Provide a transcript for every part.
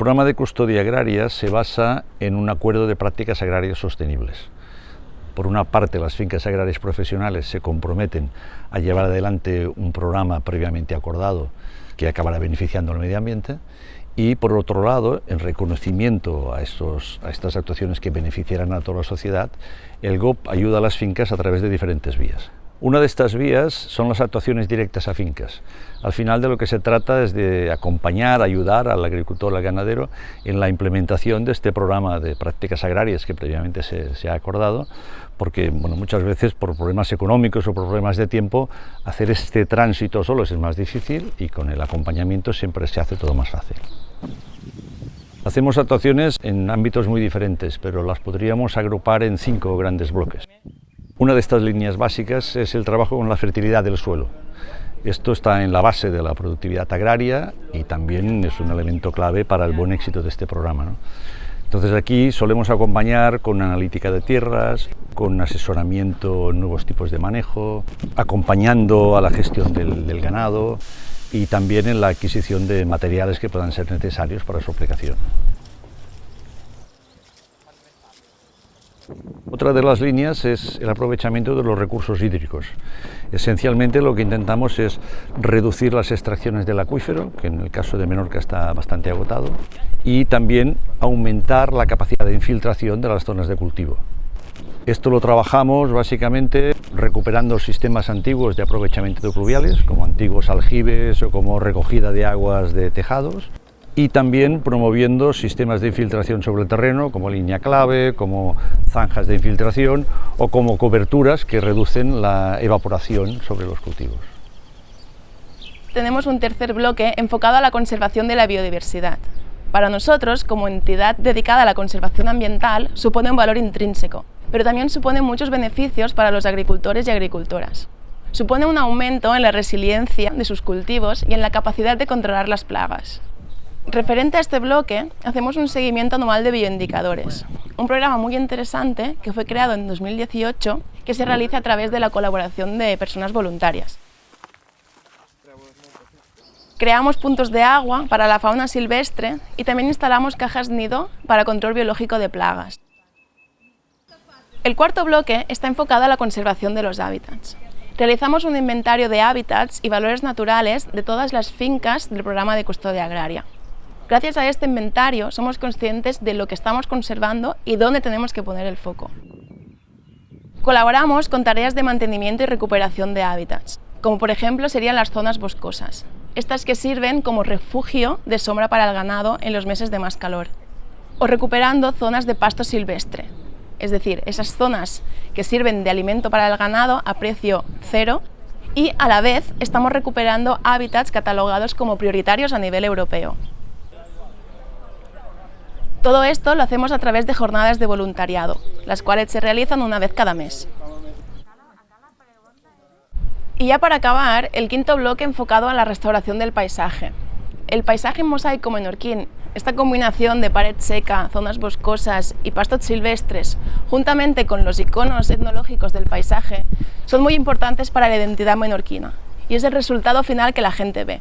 programa de custodia agraria se basa en un acuerdo de prácticas agrarias sostenibles. Por una parte, las fincas agrarias profesionales se comprometen a llevar adelante un programa previamente acordado que acabará beneficiando al medio ambiente y por otro lado, en reconocimiento a, a estas actuaciones que beneficiarán a toda la sociedad, el GOP ayuda a las fincas a través de diferentes vías. Una de estas vías son las actuaciones directas a fincas. Al final de lo que se trata es de acompañar, ayudar al agricultor, al ganadero en la implementación de este programa de prácticas agrarias que previamente se, ha acordado, porque bueno, muchas veces por problemas económicos o por problemas de tiempo hacer este tránsito solo es más difícil y con el acompañamiento siempre se hace todo más fácil. Hacemos actuaciones en ámbitos muy diferentes, pero las podríamos agrupar en cinco grandes bloques. Una de estas líneas básicas es el trabajo con la fertilidad del suelo. Esto está en la base de la productividad agraria y también es un elemento clave para el buen éxito de este programa. Entonces aquí solemos acompañar con analítica de tierras, con asesoramiento en nuevos tipos de manejo, acompañando a la gestión del, del ganado y también en la adquisición de materiales que puedan ser necesarios para su aplicación. Otra de las líneas es el aprovechamiento de los recursos hídricos. Esencialmente lo que intentamos es reducir las extracciones del acuífero, que en el caso de Menorca está bastante agotado, y también aumentar la capacidad de infiltración de las zonas de cultivo. Esto lo trabajamos básicamente recuperando sistemas antiguos de aprovechamiento de pluviales, como antiguos aljibes o como recogida de aguas de tejados, y también promoviendo sistemas de infiltración sobre el terreno, como línea clave, como zanjas de infiltración o como coberturas que reducen la evaporación sobre los cultivos. Tenemos un tercer bloque enfocado a la conservación de la biodiversidad. Para nosotros, como entidad dedicada a la conservación ambiental, supone un valor intrínseco, pero también supone muchos beneficios para los agricultores y agricultoras. Supone un aumento en la resiliencia de sus cultivos y en la capacidad de controlar las plagas. Referente a este bloque, hacemos un seguimiento anual de bioindicadores, un programa muy interesante que fue creado en 2018 que se realiza a través de la colaboración de personas voluntarias. Creamos puntos de agua para la fauna silvestre y también instalamos cajas nido para control biológico de plagas. El cuarto bloque está enfocado a la conservación de los hábitats. Realizamos un inventario de hábitats y valores naturales de todas las fincas del programa de custodia agraria. Gracias a este inventario somos conscientes de lo que estamos conservando y dónde tenemos que poner el foco. Colaboramos con tareas de mantenimiento y recuperación de hábitats, como por ejemplo serían las zonas boscosas, estas que sirven como refugio de sombra para el ganado en los meses de más calor, o recuperando zonas de pasto silvestre, es decir, esas zonas que sirven de alimento para el ganado a precio cero y a la vez estamos recuperando hábitats catalogados como prioritarios a nivel europeo. Todo esto lo hacemos a través de jornadas de voluntariado, las cuales se realizan una vez cada mes. Y ya para acabar, el quinto bloque enfocado a la restauración del paisaje. El paisaje mosaico menorquín, esta combinación de pared seca, zonas boscosas y pastos silvestres, juntamente con los iconos etnológicos del paisaje, son muy importantes para la identidad menorquina y es el resultado final que la gente ve.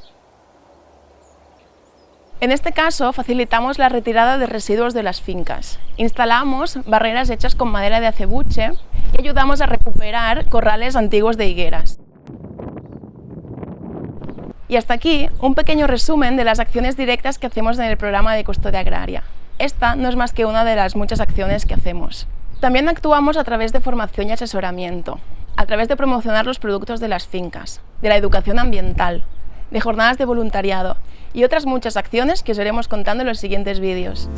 En este caso, facilitamos la retirada de residuos de las fincas. Instalamos barreras hechas con madera de acebuche y ayudamos a recuperar corrales antiguos de higueras. Y hasta aquí un pequeño resumen de las acciones directas que hacemos en el programa de custodia agraria. Esta no es más que una de las muchas acciones que hacemos. También actuamos a través de formación y asesoramiento, a través de promocionar los productos de las fincas, de la educación ambiental, de jornadas de voluntariado y otras muchas acciones que os iremos contando en los siguientes vídeos.